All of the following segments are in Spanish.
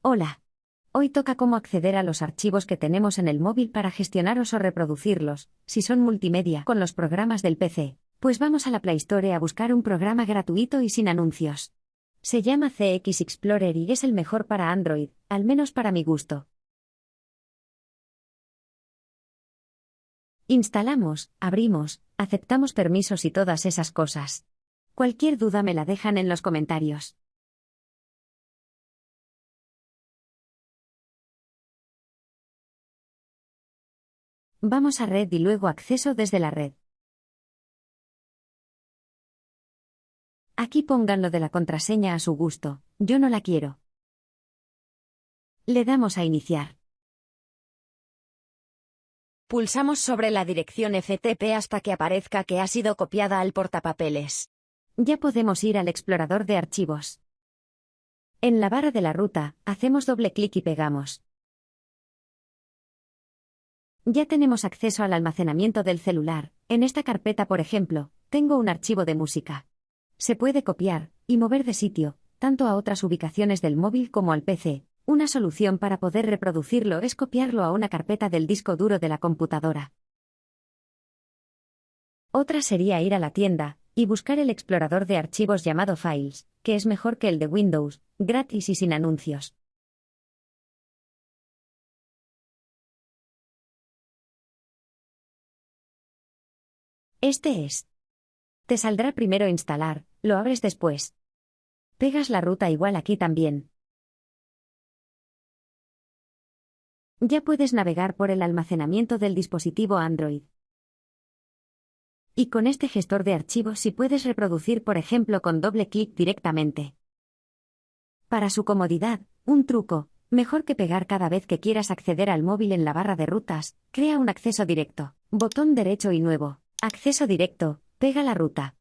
Hola. Hoy toca cómo acceder a los archivos que tenemos en el móvil para gestionarlos o reproducirlos, si son multimedia, con los programas del PC. Pues vamos a la Play Store a buscar un programa gratuito y sin anuncios. Se llama CX Explorer y es el mejor para Android, al menos para mi gusto. Instalamos, abrimos, aceptamos permisos y todas esas cosas. Cualquier duda me la dejan en los comentarios. Vamos a red y luego acceso desde la red. Aquí pongan lo de la contraseña a su gusto, yo no la quiero. Le damos a iniciar. Pulsamos sobre la dirección FTP hasta que aparezca que ha sido copiada al portapapeles. Ya podemos ir al explorador de archivos. En la barra de la ruta, hacemos doble clic y pegamos. Ya tenemos acceso al almacenamiento del celular. En esta carpeta, por ejemplo, tengo un archivo de música. Se puede copiar y mover de sitio, tanto a otras ubicaciones del móvil como al PC. Una solución para poder reproducirlo es copiarlo a una carpeta del disco duro de la computadora. Otra sería ir a la tienda y buscar el explorador de archivos llamado Files, que es mejor que el de Windows, gratis y sin anuncios. Este es. Te saldrá primero instalar, lo abres después. Pegas la ruta igual aquí también. Ya puedes navegar por el almacenamiento del dispositivo Android. Y con este gestor de archivos si puedes reproducir por ejemplo con doble clic directamente. Para su comodidad, un truco, mejor que pegar cada vez que quieras acceder al móvil en la barra de rutas, crea un acceso directo, botón derecho y nuevo. Acceso directo, pega la ruta.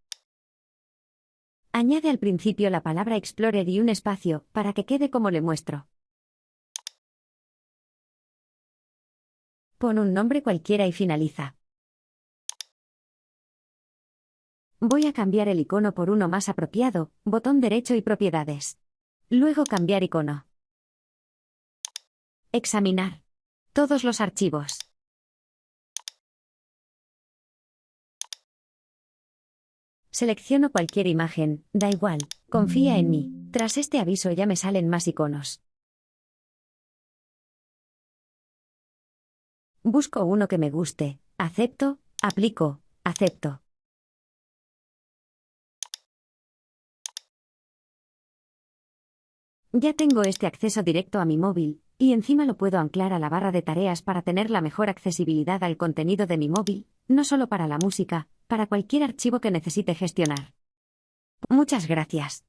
Añade al principio la palabra Explorer y un espacio, para que quede como le muestro. Pon un nombre cualquiera y finaliza. Voy a cambiar el icono por uno más apropiado, botón derecho y propiedades. Luego cambiar icono. Examinar. Todos los archivos. Selecciono cualquier imagen, da igual, confía en mí. Tras este aviso ya me salen más iconos. Busco uno que me guste, acepto, aplico, acepto. Ya tengo este acceso directo a mi móvil, y encima lo puedo anclar a la barra de tareas para tener la mejor accesibilidad al contenido de mi móvil, no solo para la música, para cualquier archivo que necesite gestionar. Muchas gracias.